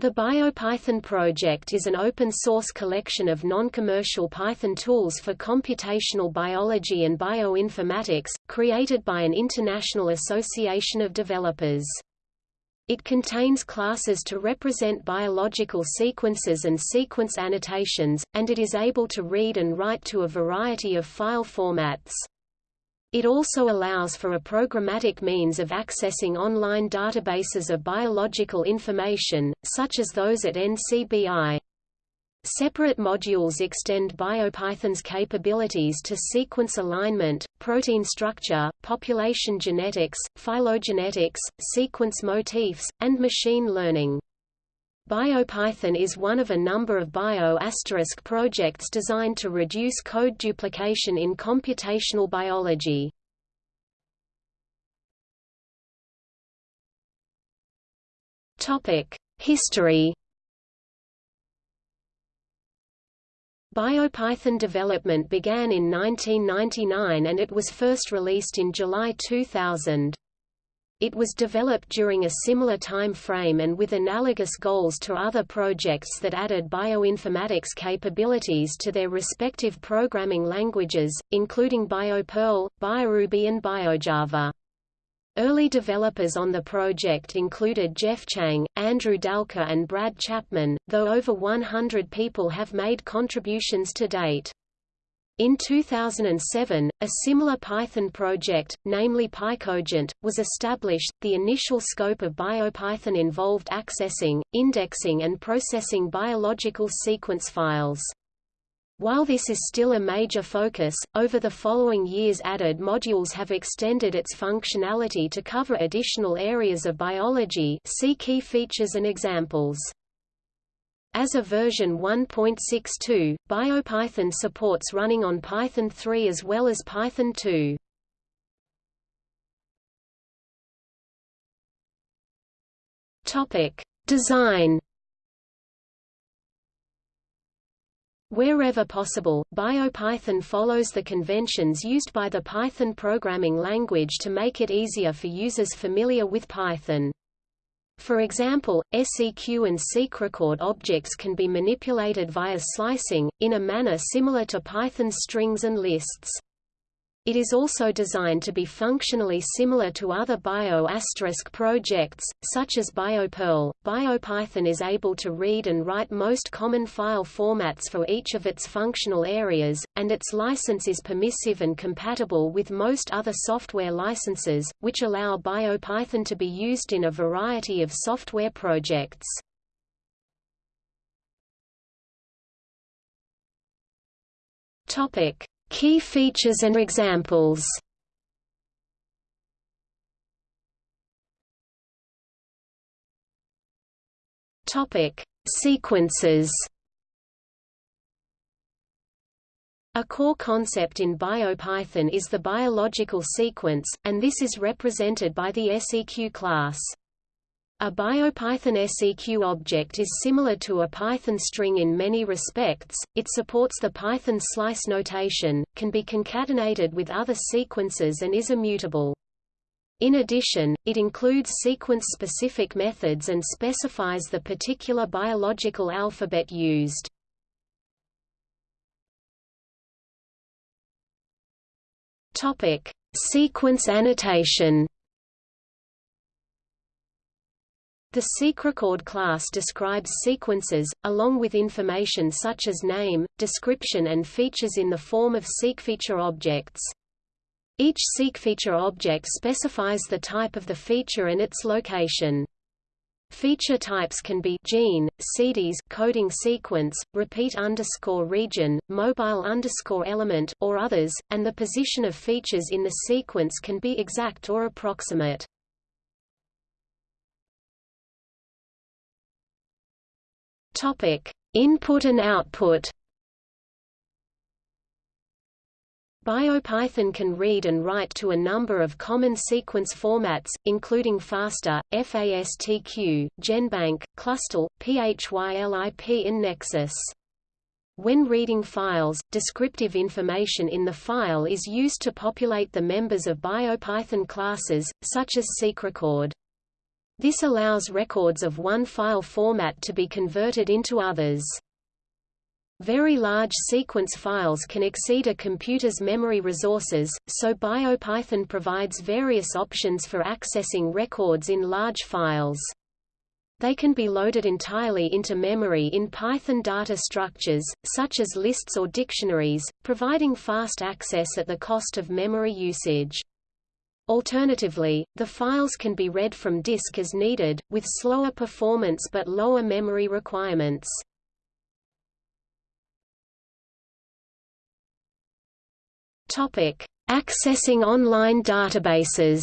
The BioPython project is an open-source collection of non-commercial Python tools for computational biology and bioinformatics, created by an international association of developers. It contains classes to represent biological sequences and sequence annotations, and it is able to read and write to a variety of file formats. It also allows for a programmatic means of accessing online databases of biological information, such as those at NCBI. Separate modules extend BioPython's capabilities to sequence alignment, protein structure, population genetics, phylogenetics, sequence motifs, and machine learning. BioPython is one of a number of bio** projects designed to reduce code duplication in computational biology. History BioPython development began in 1999 and it was first released in July 2000. It was developed during a similar time frame and with analogous goals to other projects that added bioinformatics capabilities to their respective programming languages, including BioPerl, BioRuby and BioJava. Early developers on the project included Jeff Chang, Andrew Dalke and Brad Chapman, though over 100 people have made contributions to date. In 2007, a similar Python project, namely PyCogent, was established. The initial scope of BioPython involved accessing, indexing, and processing biological sequence files. While this is still a major focus, over the following years added modules have extended its functionality to cover additional areas of biology see key features and examples. As of version 1.62, BioPython supports running on Python 3 as well as Python 2. Topic: Design Wherever possible, BioPython follows the conventions used by the Python programming language to make it easier for users familiar with Python. For example, seq and seqrecord objects can be manipulated via slicing, in a manner similar to Python's strings and lists. It is also designed to be functionally similar to other bio** projects, such as BioPerl. BioPython is able to read and write most common file formats for each of its functional areas, and its license is permissive and compatible with most other software licenses, which allow BioPython to be used in a variety of software projects. Topic: Key features and examples Topic: Sequences. A core concept in BioPython is the biological sequence, and this is represented by the SEQ class. A BioPython SEQ object is similar to a Python string in many respects, it supports the Python slice notation, can be concatenated with other sequences and is immutable. In addition, it includes sequence-specific methods and specifies the particular biological alphabet used. Sequence annotation The seqrecord class describes sequences, along with information such as name, description and features in the form of seqfeature objects. Each seqfeature object specifies the type of the feature and its location. Feature types can be gene, CDs, coding sequence, repeat underscore region, mobile underscore element, or others, and the position of features in the sequence can be exact or approximate. Topic: Input and output. BioPython can read and write to a number of common sequence formats, including FASTA, FASTQ, GenBank, Clustal, PHYLIP and Nexus. When reading files, descriptive information in the file is used to populate the members of BioPython classes, such as seqrecord. This allows records of one file format to be converted into others. Very large sequence files can exceed a computer's memory resources, so BioPython provides various options for accessing records in large files. They can be loaded entirely into memory in Python data structures, such as lists or dictionaries, providing fast access at the cost of memory usage. Alternatively, the files can be read from disk as needed, with slower performance but lower memory requirements. Topic: Accessing online databases.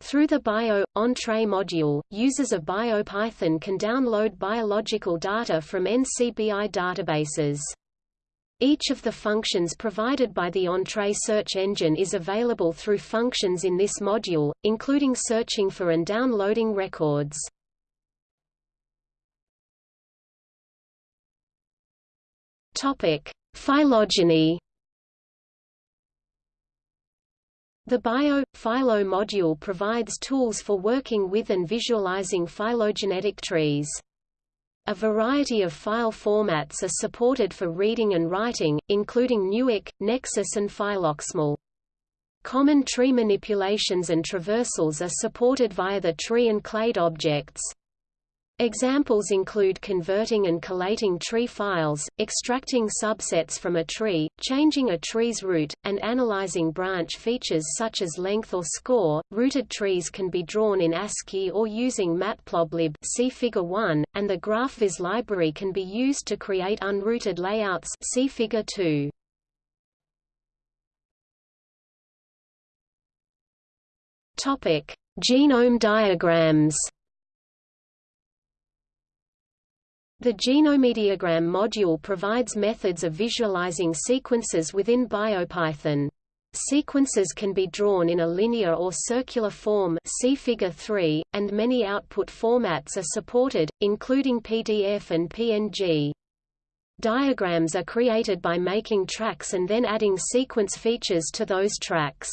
Through the Bio Entrez module, users of BioPython can download biological data from NCBI databases. Each of the functions provided by the Entrez search engine is available through functions in this module, including searching for and downloading records. Topic: Phylogeny. The Bio Phylo module provides tools for working with and visualizing phylogenetic trees. A variety of file formats are supported for reading and writing, including Newick, Nexus and PhyloXML. Common tree manipulations and traversals are supported via the tree and clade objects. Examples include converting and collating tree files, extracting subsets from a tree, changing a tree's root, and analyzing branch features such as length or score. Rooted trees can be drawn in ASCII or using Matplotlib see Figure 1, and the GraphViz library can be used to create unrooted layouts see Figure 2. Topic: Genome diagrams. The Genomediagram module provides methods of visualizing sequences within BioPython. Sequences can be drawn in a linear or circular form see Figure 3, and many output formats are supported, including PDF and PNG. Diagrams are created by making tracks and then adding sequence features to those tracks.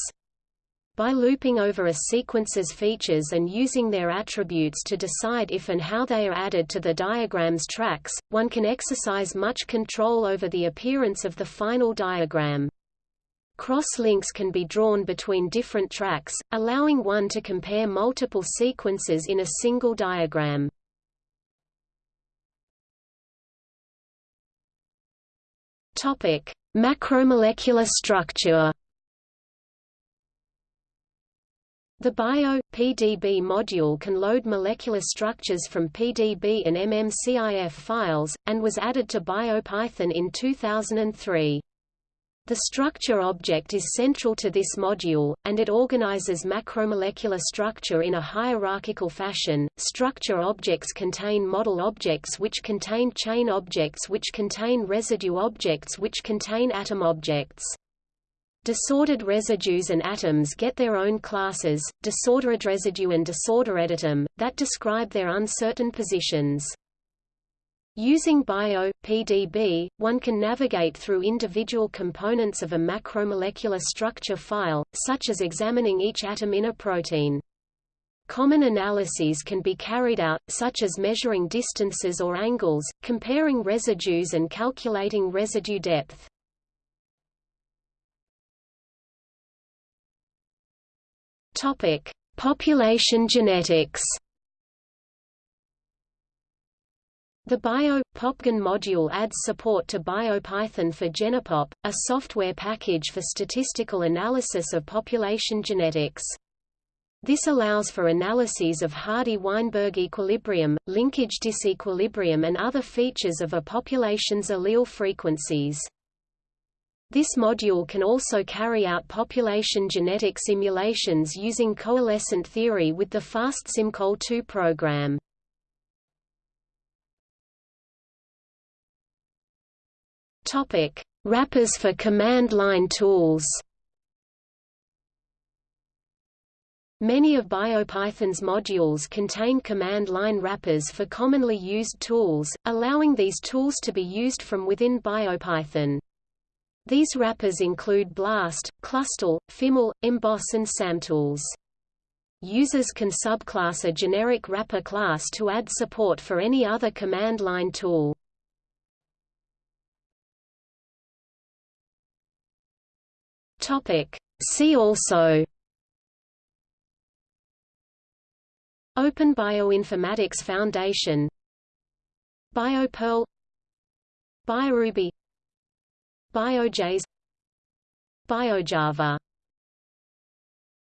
By looping over a sequence's features and using their attributes to decide if and how they are added to the diagram's tracks, one can exercise much control over the appearance of the final diagram. Cross-links can be drawn between different tracks, allowing one to compare multiple sequences in a single diagram. Macromolecular structure The Bio.pdb module can load molecular structures from PDB and MMCIF files, and was added to BioPython in 2003. The structure object is central to this module, and it organizes macromolecular structure in a hierarchical fashion. Structure objects contain model objects which contain chain objects which contain residue objects which contain atom objects. Disordered residues and atoms get their own classes, disordered residue and disordered that describe their uncertain positions. Using Bio.pdb, one can navigate through individual components of a macromolecular structure file, such as examining each atom in a protein. Common analyses can be carried out, such as measuring distances or angles, comparing residues and calculating residue depth. Topic: Population genetics. The Bio.PopGen module adds support to BioPython for Genepop, a software package for statistical analysis of population genetics. This allows for analyses of Hardy-Weinberg equilibrium, linkage disequilibrium and other features of a population's allele frequencies. This module can also carry out population genetic simulations using coalescent theory with the fastsimcoal2 program. Topic: Wrappers for command line tools. Many of BioPython's modules contain command line wrappers for commonly used tools, allowing these tools to be used from within BioPython. These wrappers include BLAST, Clustal, PhyML, Emboss and SAMTools. Users can subclass a generic wrapper class to add support for any other command line tool. See also. Open Bioinformatics Foundation. BioPerl BioRuby BioJS BioJava